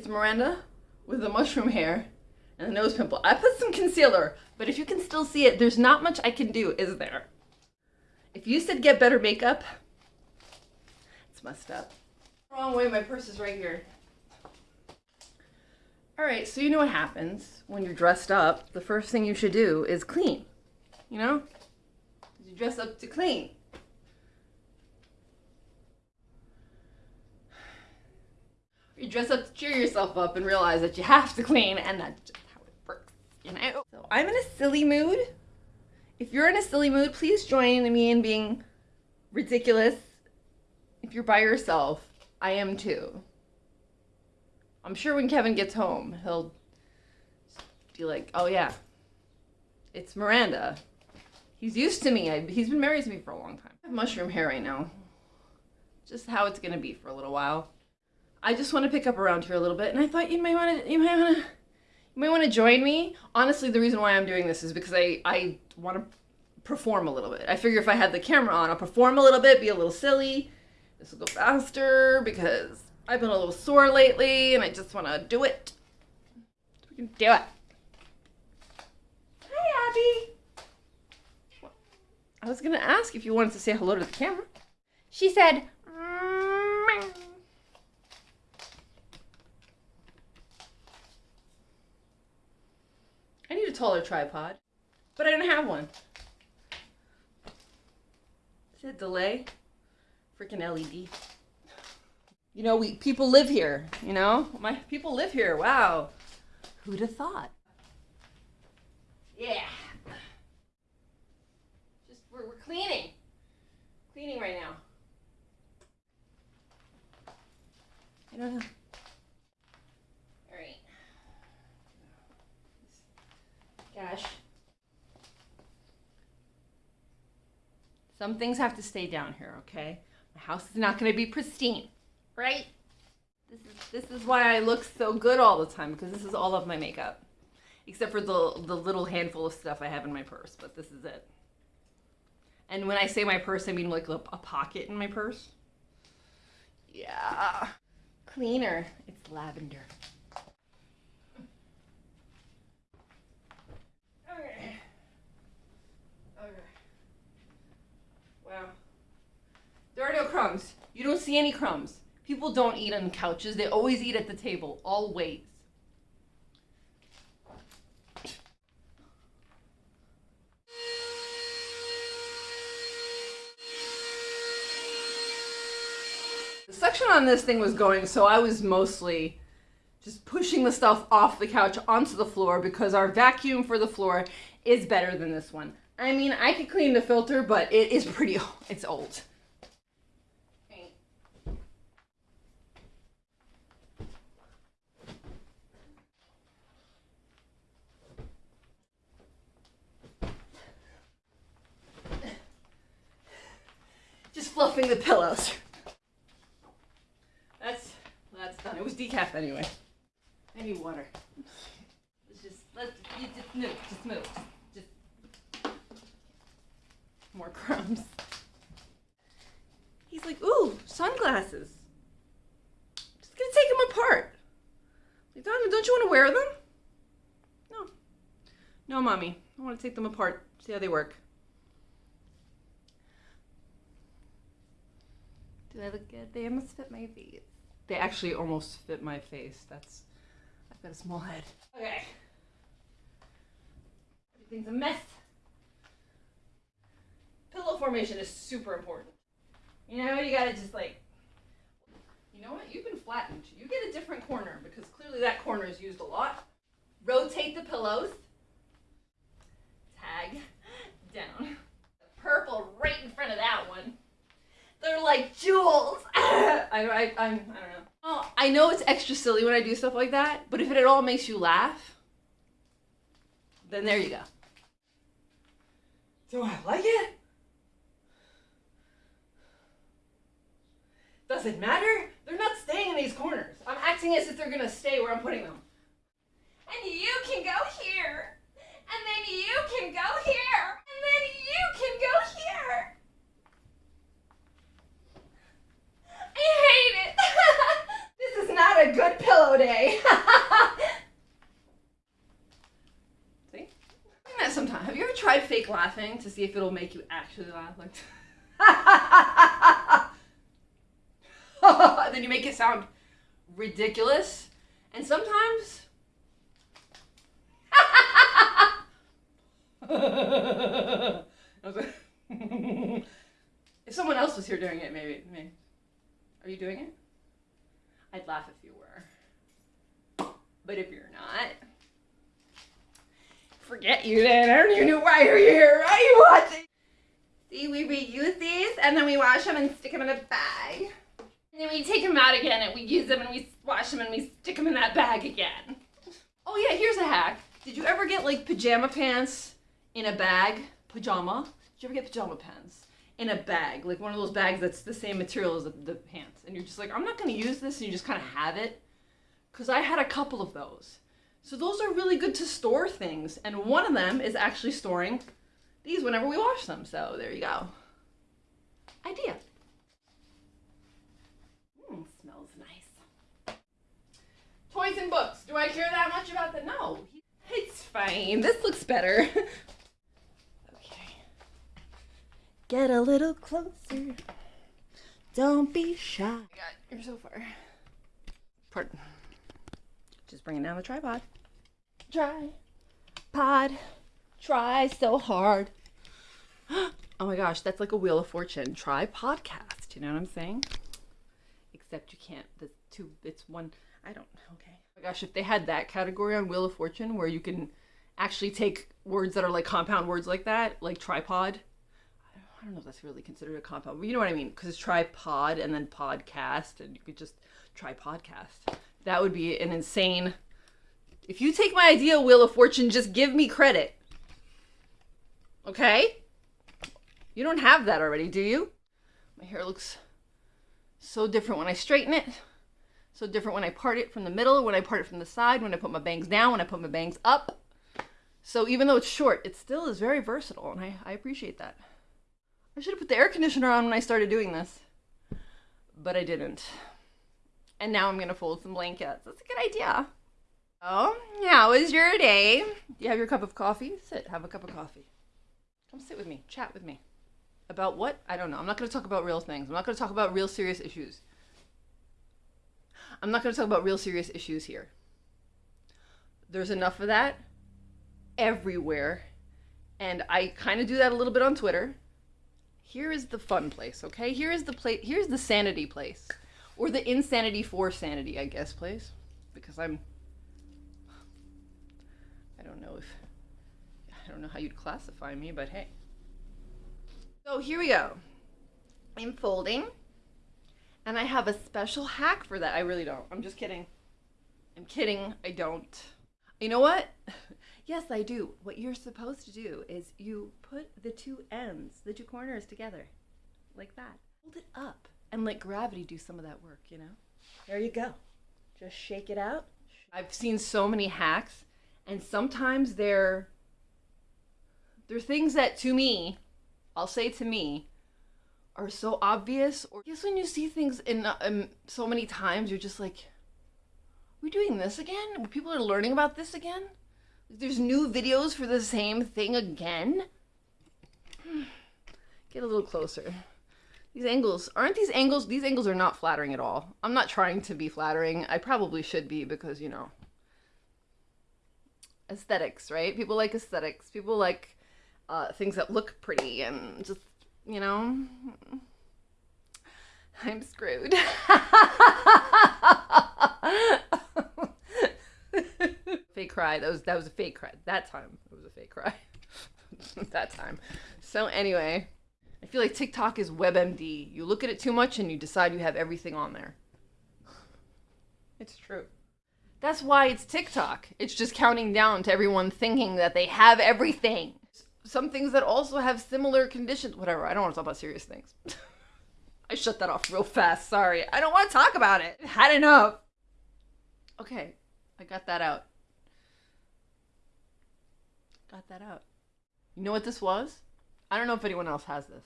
It's Miranda with the mushroom hair and the nose pimple. I put some concealer, but if you can still see it, there's not much I can do, is there? If you said get better makeup, it's messed up. Wrong way, my purse is right here. Alright, so you know what happens when you're dressed up. The first thing you should do is clean. You know? You dress up to clean. You dress up to cheer yourself up and realize that you have to clean, and that's just how it works, you know? So I'm in a silly mood. If you're in a silly mood, please join me in being ridiculous. If you're by yourself, I am too. I'm sure when Kevin gets home, he'll be like, oh yeah, it's Miranda. He's used to me. I, he's been married to me for a long time. I have mushroom hair right now. Just how it's gonna be for a little while. I just want to pick up around here a little bit, and I thought you might want to, you might want to, you might want to join me. Honestly, the reason why I'm doing this is because I, I want to perform a little bit. I figure if I had the camera on, I'll perform a little bit, be a little silly. This will go faster because I've been a little sore lately, and I just want to do it. We can do it. Hi, Abby. I was gonna ask if you wanted to say hello to the camera. She said, I need a taller tripod, but I don't have one. Is it delay? Freaking LED. You know, we people live here, you know? My people live here. Wow. Who'd have thought? Yeah. Just we're, we're cleaning. Cleaning right now. I don't know. All right. Gosh. Some things have to stay down here, okay? My house is not going to be pristine, right? This is this is why I look so good all the time because this is all of my makeup. Except for the the little handful of stuff I have in my purse, but this is it. And when I say my purse, I mean like a, a pocket in my purse. Yeah. Cleaner. It's lavender. Wow. There are no crumbs. You don't see any crumbs. People don't eat on couches. They always eat at the table. Always. The suction on this thing was going, so I was mostly just pushing the stuff off the couch onto the floor because our vacuum for the floor is better than this one. I mean, I could clean the filter, but it is pretty, old. it's old. Just fluffing the pillows. That's, that's done. It was decaf anyway. I need water. Let's just, let's, you just move, just move. More crumbs. He's like, ooh, sunglasses. I'm Just gonna take them apart. Like, don't you want to wear them? No. No, mommy. I want to take them apart, see how they work. Do I look good? They almost fit my face. They actually almost fit my face. That's, I've got a small head. Okay. Everything's a mess. Formation is super important. You know, you gotta just like, you know what? You've been flattened. You get a different corner because clearly that corner is used a lot. Rotate the pillows. Tag down. Purple right in front of that one. They're like jewels. I, I, I, I don't know. Oh, I know it's extra silly when I do stuff like that, but if it at all makes you laugh, then there you go. Do I like it? Does it matter? They're not staying in these corners. I'm acting as if they're gonna stay where I'm putting them. And you can go here. And then you can go here. And then you can go here. I hate it. this is not a good pillow day. see? That sometime. Have you ever tried fake laughing to see if it'll make you actually laugh? Like and then you make it sound ridiculous. And sometimes. if someone else was here doing it, maybe, maybe. Are you doing it? I'd laugh if you were. But if you're not, forget you then. I don't even know why you're here. Why are you watching? See, we reuse these and then we wash them and stick them in a bag. And then we take them out again and we use them and we wash them and we stick them in that bag again. Oh yeah, here's a hack. Did you ever get like pajama pants in a bag? Pajama? Did you ever get pajama pants in a bag? Like one of those bags that's the same material as the, the pants. And you're just like, I'm not gonna use this and you just kind of have it. Cause I had a couple of those. So those are really good to store things. And one of them is actually storing these whenever we wash them. So there you go. Idea. And books. Do I care that much about the? No. It's fine. This looks better. okay. Get a little closer. Don't be shy. Oh God, you're so far. Pardon. Just bringing down the tripod. Try. Pod. Try so hard. oh my gosh, that's like a Wheel of Fortune. Try podcast. You know what I'm saying? Except you can't. The two. It's one. I don't. Okay. Oh gosh, if they had that category on Wheel of Fortune where you can actually take words that are like compound words like that, like tripod. I don't know if that's really considered a compound, but you know what I mean? Because it's tripod and then podcast, and you could just try podcast. That would be an insane. If you take my idea, Wheel of Fortune, just give me credit. Okay? You don't have that already, do you? My hair looks so different when I straighten it. So different when I part it from the middle, when I part it from the side, when I put my bangs down, when I put my bangs up. So even though it's short, it still is very versatile, and I, I appreciate that. I should have put the air conditioner on when I started doing this, but I didn't. And now I'm gonna fold some blankets. That's a good idea. Oh, how was your day? Do you have your cup of coffee? Sit, have a cup of coffee. Come sit with me, chat with me. About what? I don't know. I'm not gonna talk about real things. I'm not gonna talk about real serious issues. I'm not gonna talk about real serious issues here. There's enough of that everywhere. And I kind of do that a little bit on Twitter. Here is the fun place, okay? Here is the place. Here's the sanity place, or the insanity for sanity, I guess, place, because I'm. I don't know if I don't know how you'd classify me, but hey. So here we go. I'm folding, and I have a special hack for that. I really don't. I'm just kidding. I'm kidding. I don't. You know what? Yes, I do. What you're supposed to do is you put the two ends, the two corners together, like that. Hold it up and let gravity do some of that work, you know? There you go. Just shake it out. I've seen so many hacks, and sometimes they're they're things that to me, I'll say to me, are so obvious. Or I guess when you see things in um, so many times, you're just like, "We're doing this again? People are learning about this again." There's new videos for the same thing again? Get a little closer. These angles, aren't these angles, these angles are not flattering at all. I'm not trying to be flattering. I probably should be because, you know, aesthetics, right? People like aesthetics. People like uh, things that look pretty and just, you know, I'm screwed. fake cry. That was that was a fake cry. That time it was a fake cry. that time. So anyway, I feel like TikTok is WebMD. You look at it too much and you decide you have everything on there. It's true. That's why it's TikTok. It's just counting down to everyone thinking that they have everything. Some things that also have similar conditions. Whatever. I don't want to talk about serious things. I shut that off real fast. Sorry. I don't want to talk about it. Had enough. Okay. I got that out. Got that out. You know what this was? I don't know if anyone else has this.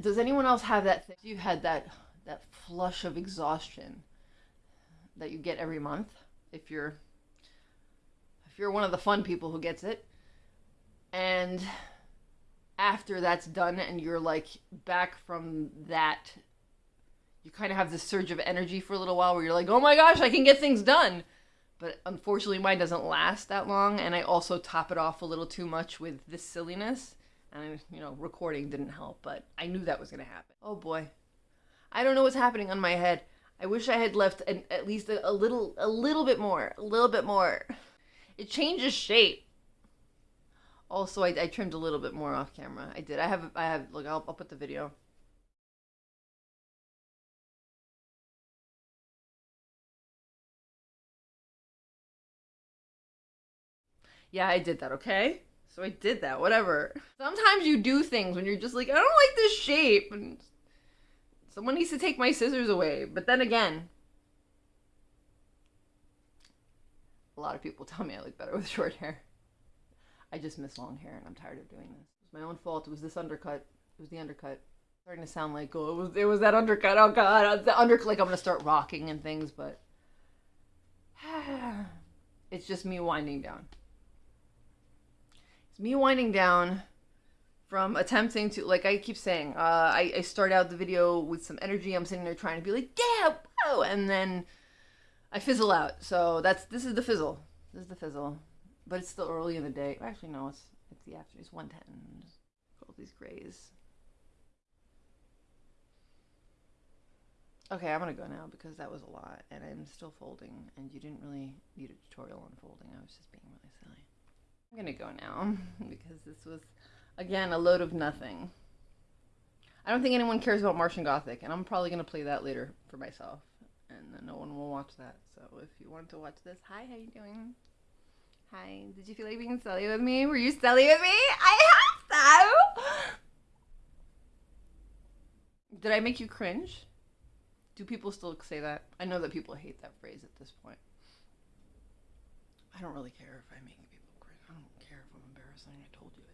Does anyone else have that thing? You had that that flush of exhaustion that you get every month if you're if you're one of the fun people who gets it. And after that's done and you're like back from that you kind of have this surge of energy for a little while where you're like, "Oh my gosh, I can get things done." But unfortunately, mine doesn't last that long, and I also top it off a little too much with this silliness. And you know, recording didn't help, but I knew that was gonna happen. Oh boy, I don't know what's happening on my head. I wish I had left an, at least a, a little, a little bit more, a little bit more. It changes shape. Also, I, I trimmed a little bit more off camera. I did. I have, I have. Look, I'll, I'll put the video. Yeah, I did that, okay? So I did that, whatever. Sometimes you do things when you're just like, I don't like this shape. And someone needs to take my scissors away. But then again, a lot of people tell me I look better with short hair. I just miss long hair and I'm tired of doing this. It's my own fault. It was this undercut. It was the undercut. starting to sound like, oh, it was, it was that undercut. Oh, God. The undercut, like I'm to start rocking and things, but it's just me winding down. It's me winding down from attempting to, like I keep saying, uh, I, I start out the video with some energy. I'm sitting there trying to be like, yeah, whoa, and then I fizzle out. So that's this is the fizzle. This is the fizzle, but it's still early in the day. Actually, no, it's it's the afternoon. It's one ten. All these grays. Okay, I'm gonna go now because that was a lot, and I'm still folding, and you didn't really need a tutorial on folding. I was just being really silly. I'm gonna go now because this was, again, a load of nothing. I don't think anyone cares about Martian Gothic, and I'm probably gonna play that later for myself, and then no one will watch that. So if you want to watch this, hi, how you doing? Hi, did you feel like being silly with me? Were you silly with me? I have so. Did I make you cringe? Do people still say that? I know that people hate that phrase at this point. I don't really care if I make people cringe. I don't care if I'm embarrassing. I told you,